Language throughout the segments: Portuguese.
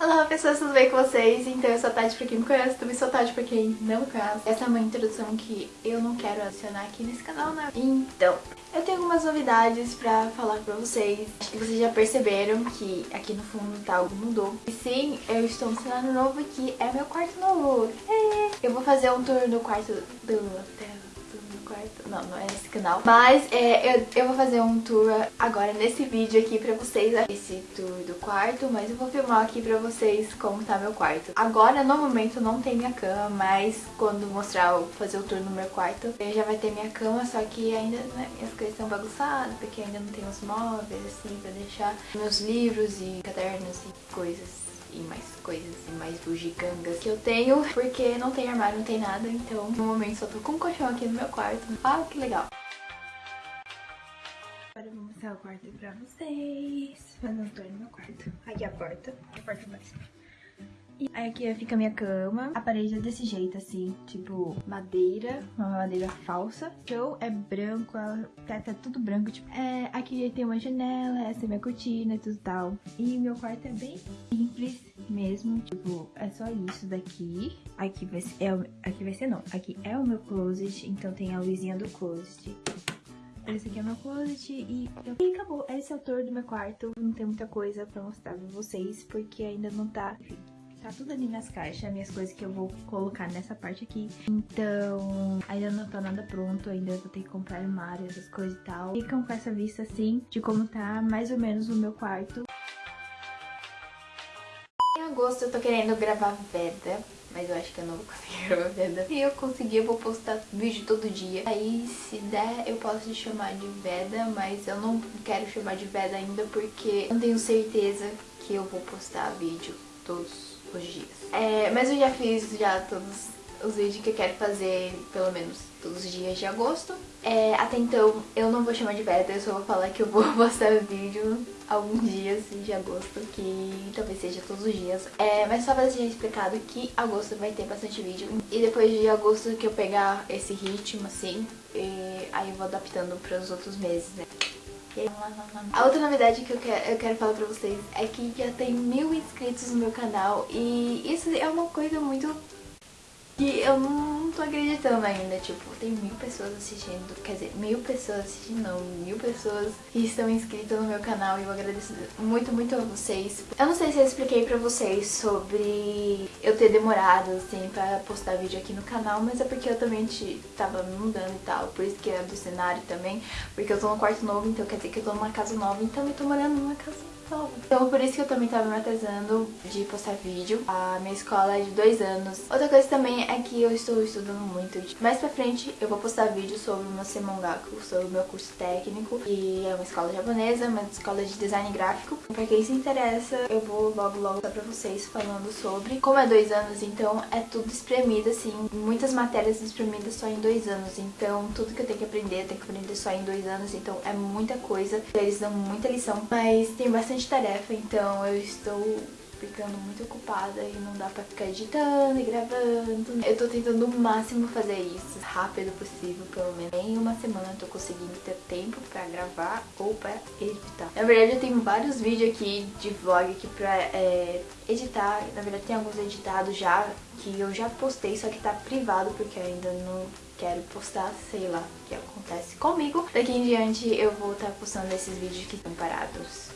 Olá pessoas, tudo bem com vocês? Então eu sou a Tati pra quem me conhece, também sou a Tati pra quem não me conhece. Essa é uma introdução que eu não quero adicionar aqui nesse canal, né? Então, eu tenho algumas novidades pra falar pra vocês. Acho que vocês já perceberam que aqui no fundo tá algo mudou. E sim, eu estou no cenário novo que é meu quarto novo. Eu vou fazer um tour no quarto do hotel quarto. Não, não é esse canal. Mas é, eu, eu vou fazer um tour agora nesse vídeo aqui pra vocês. Esse tour do quarto, mas eu vou filmar aqui pra vocês como tá meu quarto. Agora, no momento, não tem minha cama, mas quando mostrar, fazer o tour no meu quarto, já vai ter minha cama, só que ainda né, minhas coisas estão bagunçadas, porque ainda não tem os móveis, assim, pra deixar meus livros e cadernos e coisas e mais coisas e mais bugigangas que eu tenho, porque não tem armário, não tem nada, então no momento só tô com um colchão aqui no meu quarto. Ah, que legal! Agora eu vou mostrar o quarto pra vocês, fazer um tour no meu quarto. Aqui a porta, a porta mais e aí aqui fica a minha cama. A parede é desse jeito, assim, tipo madeira, uma madeira falsa. O chão é branco, tá, tá tudo branco, tipo... É, aqui tem uma janela, essa é minha cortina e tudo tal. E meu quarto é bem simples mesmo, tipo, é só isso daqui. Aqui vai ser, é, aqui vai ser não, aqui é o meu closet, então tem a luzinha do closet. Esse aqui é meu closet e, e acabou. Esse é o tour do meu quarto. Não tem muita coisa pra mostrar pra vocês, porque ainda não tá... Tá tudo ali nas caixas, minhas coisas que eu vou colocar nessa parte aqui. Então, ainda não tá nada pronto, ainda vou ter que comprar armário, essas coisas e tal. Ficam com essa vista, assim, de como tá mais ou menos o meu quarto. Agosto eu tô querendo gravar Veda, mas eu acho que eu não vou conseguir gravar Veda. Se eu conseguir, eu vou postar vídeo todo dia. Aí, se der, eu posso chamar de Veda, mas eu não quero chamar de Veda ainda porque não tenho certeza que eu vou postar vídeo todos os dias. É, mas eu já fiz já todos os vídeos que eu quero fazer, pelo menos todos os dias de agosto. É, até então eu não vou chamar de beta, eu só vou falar que eu vou postar vídeo alguns dias de agosto, que talvez seja todos os dias. É, mas só pra deixar explicado que agosto vai ter bastante vídeo. E depois de agosto que eu pegar esse ritmo, assim, aí eu vou adaptando para os outros meses, né? A outra novidade que eu quero, eu quero falar pra vocês é que já tem mil inscritos no meu canal e isso é uma coisa muito que eu não tô acreditando ainda, tipo, tem mil pessoas assistindo, quer dizer, mil pessoas assistindo, não, mil pessoas que estão inscritas no meu canal e eu agradeço muito, muito a vocês. Eu não sei se eu expliquei pra vocês sobre eu ter demorado, assim, pra postar vídeo aqui no canal, mas é porque eu também tava mudando e tal, por isso que é do cenário também, porque eu tô no quarto novo, então quer dizer que eu tô numa casa nova, então eu tô morando numa casa então por isso que eu também tava me atrasando de postar vídeo. A minha escola é de dois anos. Outra coisa também é que eu estou estudando muito. Mais pra frente eu vou postar vídeo sobre o meu Semongaku, sobre o meu curso técnico. E é uma escola japonesa, uma escola de design gráfico. Pra quem se interessa, eu vou logo logo dar pra vocês falando sobre. Como é dois anos, então é tudo espremido, assim. Muitas matérias espremidas só em dois anos. Então tudo que eu tenho que aprender, eu tenho que aprender só em dois anos. Então é muita coisa. Eles dão muita lição. Mas tem bastante bastante tarefa, então eu estou ficando muito ocupada e não dá pra ficar editando e gravando. Eu tô tentando o máximo fazer isso, rápido possível, pelo menos. Em uma semana eu tô conseguindo ter tempo pra gravar ou pra editar. Na verdade eu tenho vários vídeos aqui de vlog aqui pra é, editar. Na verdade tem alguns editados já, que eu já postei, só que tá privado porque ainda não quero postar, sei lá o que acontece comigo. Daqui em diante eu vou estar tá postando esses vídeos que estão parados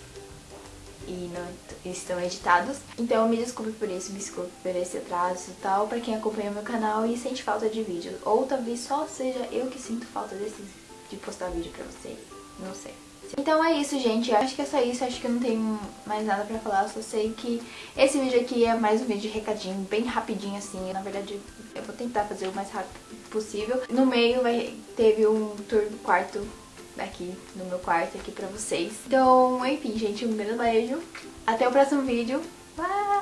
e não estão editados. Então me desculpe por isso, me desculpe por esse atraso e tal, pra quem acompanha meu canal e sente falta de vídeo. Ou talvez só seja eu que sinto falta desse, de postar vídeo pra vocês, não sei. Então é isso, gente. Eu acho que é só isso. Acho que eu não tenho mais nada pra falar. Só sei que esse vídeo aqui é mais um vídeo de recadinho, bem rapidinho assim. Na verdade, eu vou tentar fazer o mais rápido possível. No meio vai, teve um tour do quarto aqui no meu quarto aqui pra vocês. Então, enfim, gente, um grande beijo. Até o próximo vídeo. Bye!